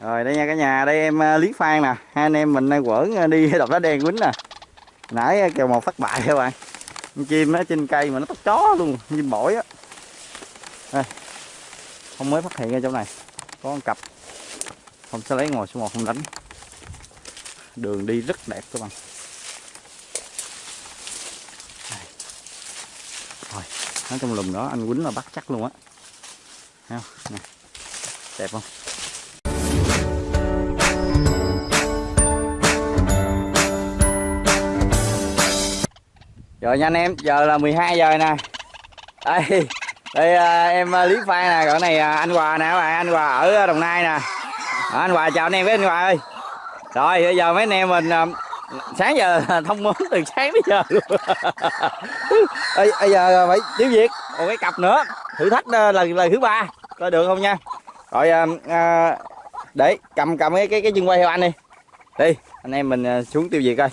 rồi, đây nha cả nhà, đây em à, lý phan nè. Hai anh em mình à, đang quẩn à, đi đập đá đen quýnh nè. Nãy kèo một thất bại các bạn. Con chim nó trên cây mà nó tóc chó luôn chim bổi á. Đây. không mới phát hiện ra trong này. Có con cặp. Không sẽ lấy ngồi số một, không đánh. Đường đi rất đẹp các bạn. Rồi nó trong lùm đó, anh quýnh là bắt chắc luôn á. Nè. Đẹp không? Rồi nha anh em giờ là 12 giờ nè. Đây đây à, em à, lý phan nè còn này à, anh hòa nè các bạn anh hòa ở à, đồng nai nè. Đó, anh hòa chào anh em với anh hòa ơi. Rồi bây giờ mấy anh em mình à, sáng giờ thông mướn từ sáng đến giờ luôn. Bây, giờ phải tiếng việt một cái cặp nữa. Thử thách à, lần lần thứ ba coi được không nha. Rồi à, à, để cầm cầm cái cái cái chân quay theo anh đi. Đi anh em mình xuống tiêu diệt coi.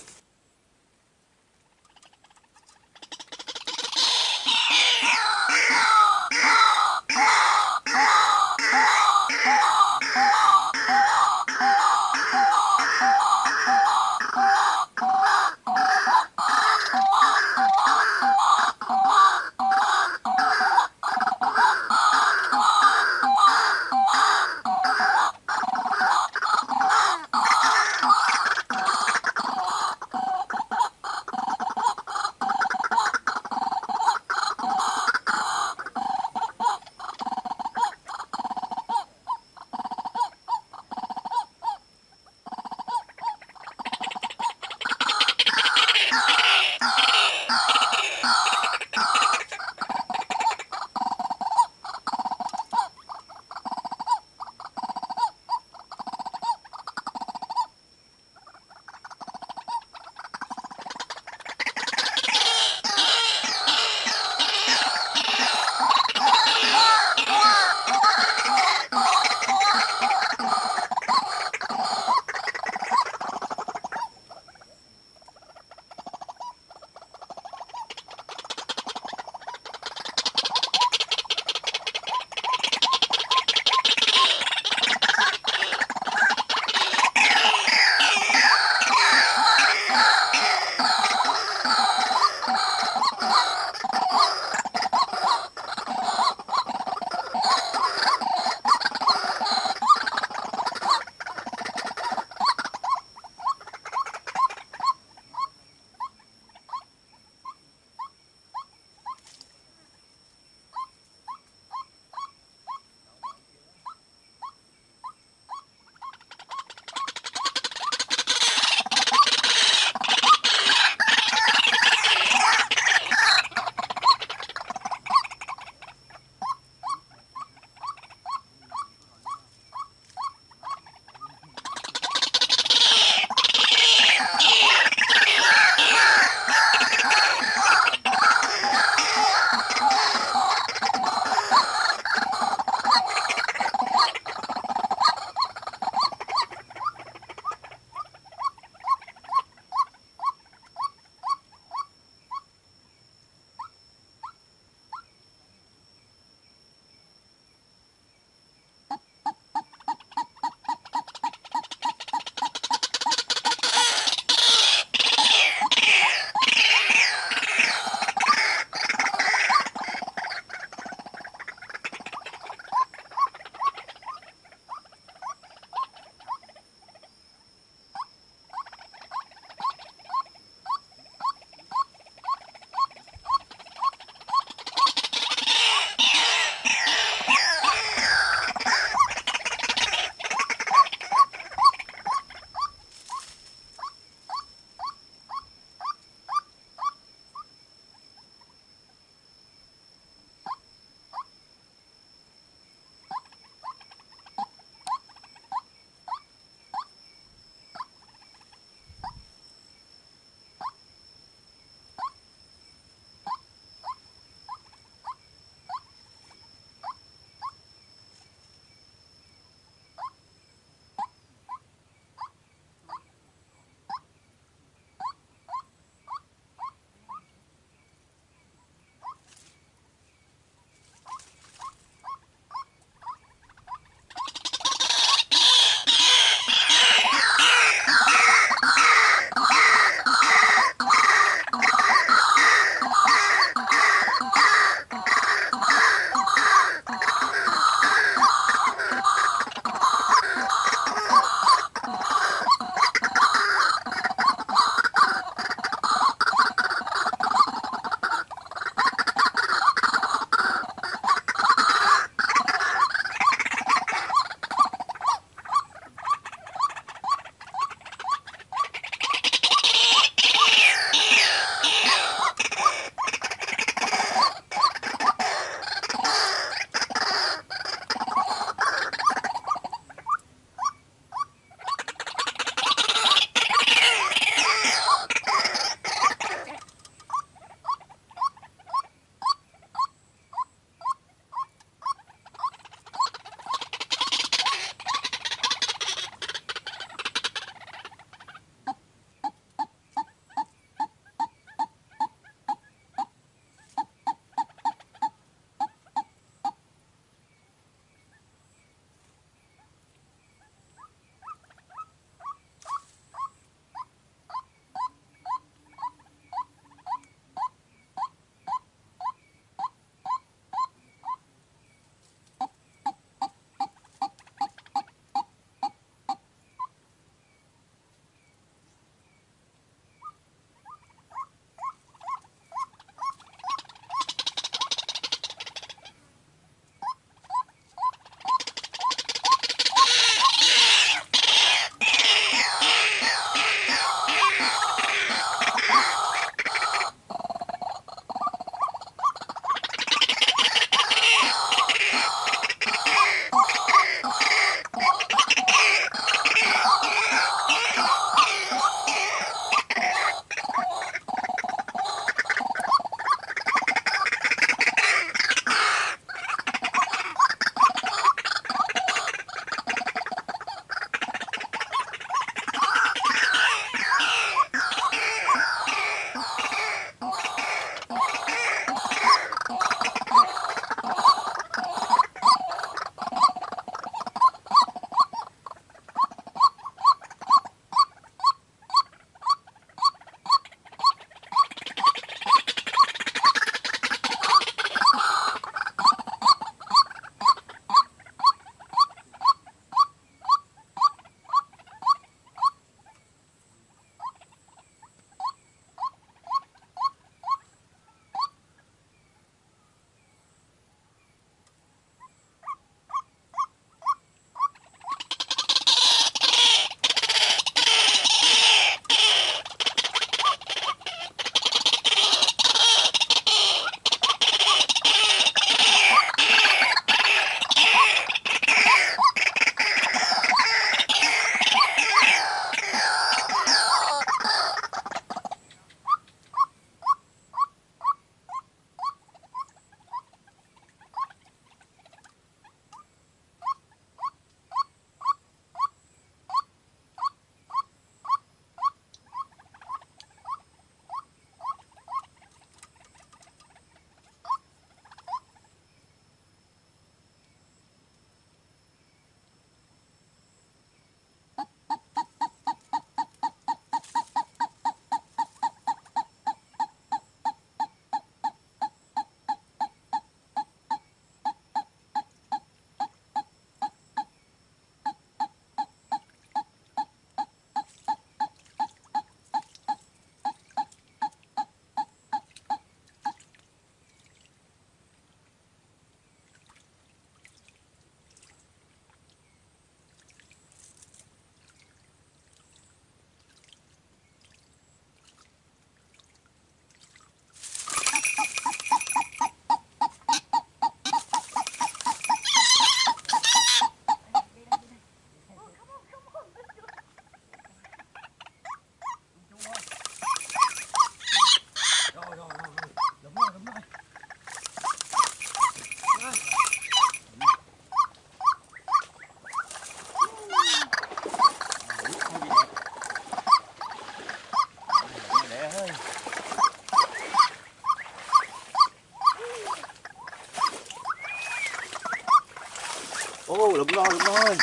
Ơi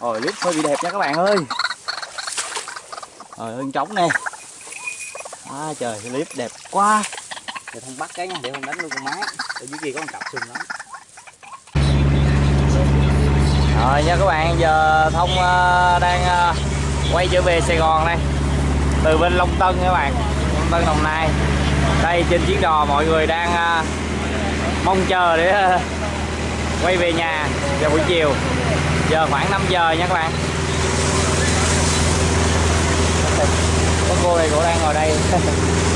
rồi clip hơi bị đẹp nha các bạn ơi. Rồi ơi trống nè. À trời clip đẹp quá. Để không bắt cái nha, để không đánh luôn con máy Ở dưới kia có con cặp sừng lắm. Rồi nha các bạn, giờ Thông uh, đang uh, quay trở về Sài Gòn đây. Từ bên Long Tân các bạn Long Tân Đồng Nai. Đây trên chiếc đò mọi người đang uh, mong chờ để uh, quay về nhà vào buổi chiều. Giờ khoảng 5 giờ nha các bạn. Có cô này cũng đang ngồi đây.